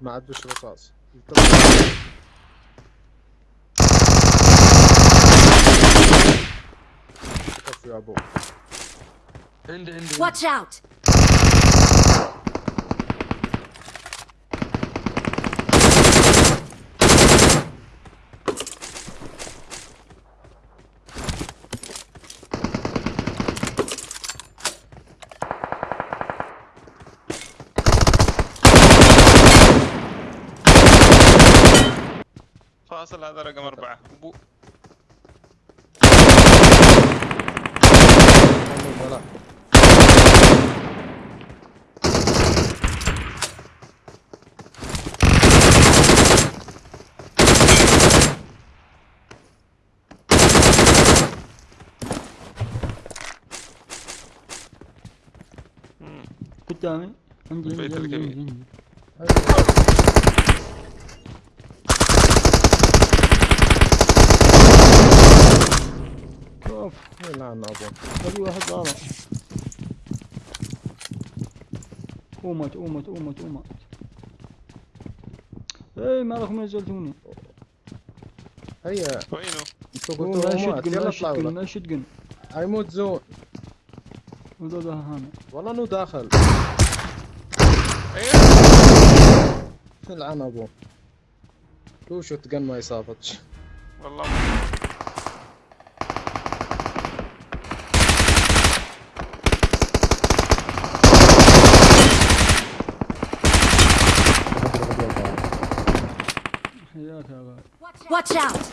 ما عدوش رصاص كفو يا ابو عندي عندي Watch out! فاصل هذا رقم أربعة. أبو ولا قدامي عندي عندي البيت عندي, الكبير. عندي. شوف يلعن أبو؟ هذي واحد طالع قومت قومت قومت قومت. اي ما راكم نزلتوني هيا. وينه؟ أنتوا قوم لا يلا لا لك. لا شدقن. هيموت زون وذا ذا هانا والله انه داخل. أيوه يلعن أبو؟ شو شوت جن ما يصابتش والله. Watch out! Watch out. Watch out.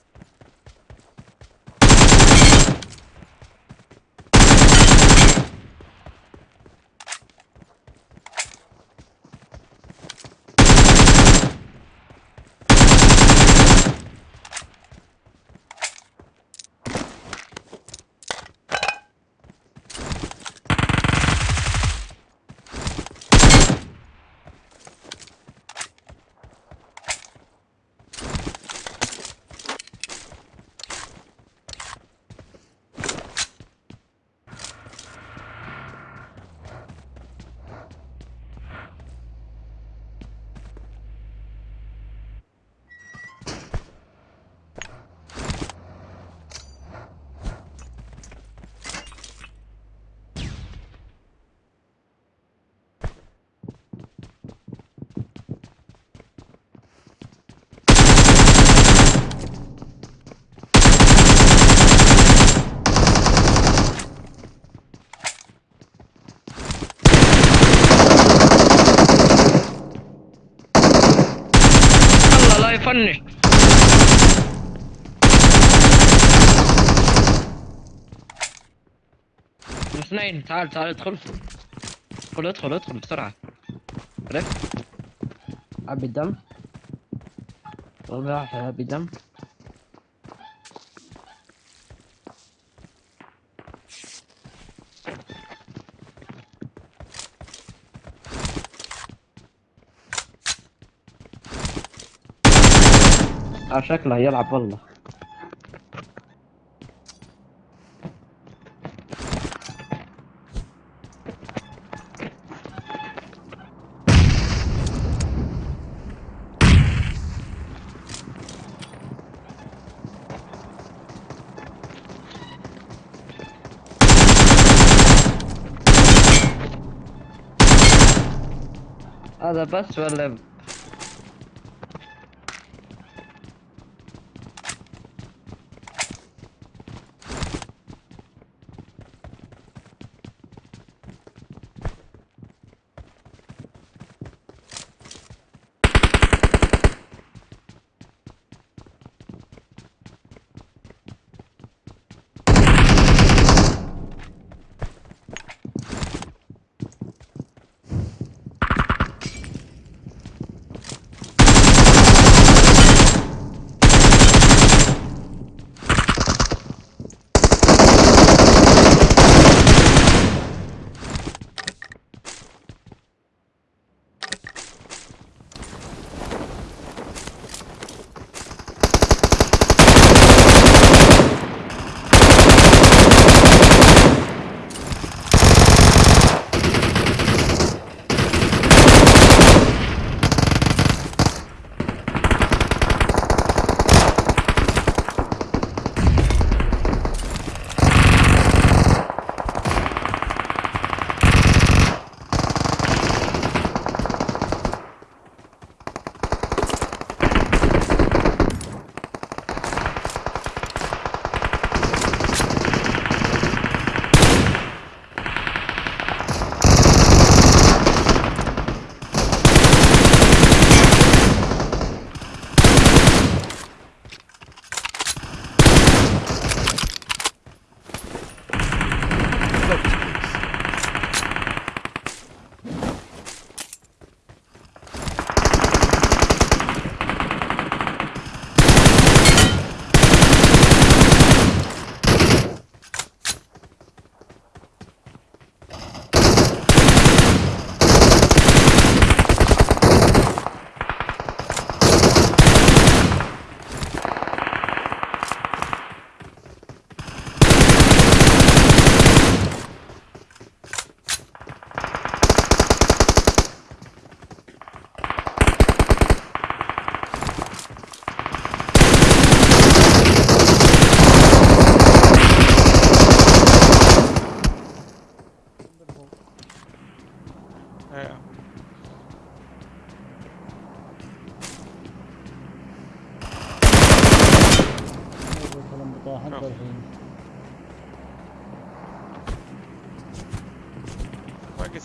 يفنش اثنين تعال تعال ادخل. ادخل ادخل ادخل بسرعة. عرفت؟ ابي دم والله ابي دم شكله يلعب والله هذا بس ولا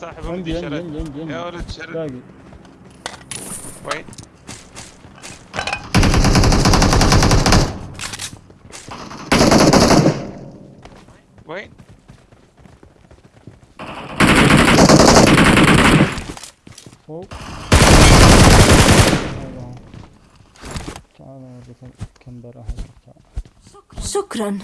صاحب عندي عندي عندي شرد عندي يا ولد شرد باقي وين وين فوق كم تعال شكرا